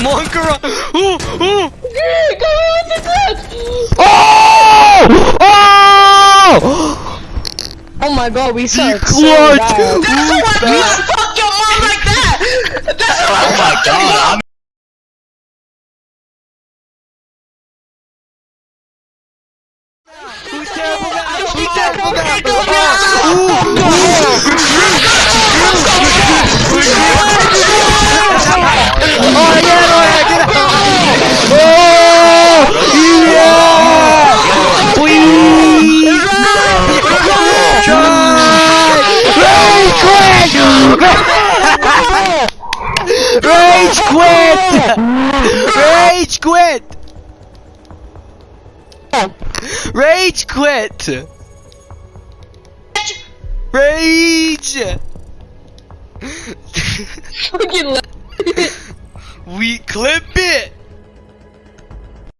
Come on, girl. Ooh, ooh. Oh! Oh! Oh my god, we suck. so clutch. bad. That's why you fuck your mom like that! That's why Oh my god. I'm Who's terrible guy? Who's terrible guy? Oh Rage quit! Rage quit! Rage quit! Rage quit! Rage! Fucking we clip it!